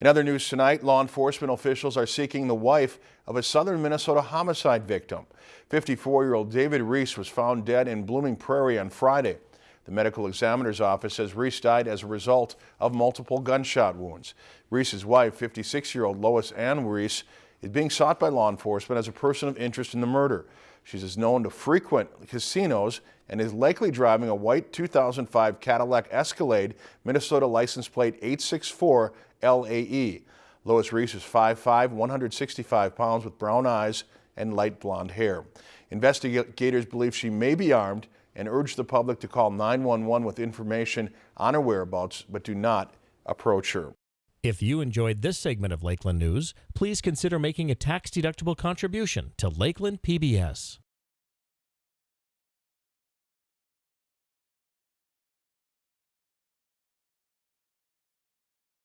In other news tonight, law enforcement officials are seeking the wife of a southern Minnesota homicide victim. 54-year-old David Riess was found dead in Blooming Prairie on Friday. The medical examiner's office says Riess died as a result of multiple gunshot wounds. Riess's wife, 56-year-old Lois Ann Riess, is being sought by law enforcement as a person of interest in the murder. She is known to frequent casinos and is likely driving a white 2005 Cadillac Escalade, Minnesota license plate 864 LAE. Lois Riess is 5'5", 165 pounds with brown eyes and light blonde hair. Investigators believe she may be armed and urge the public to call 911 with information on her whereabouts, but do not approach her. If you enjoyed this segment of Lakeland News, please consider making a tax-deductible contribution to Lakeland PBS.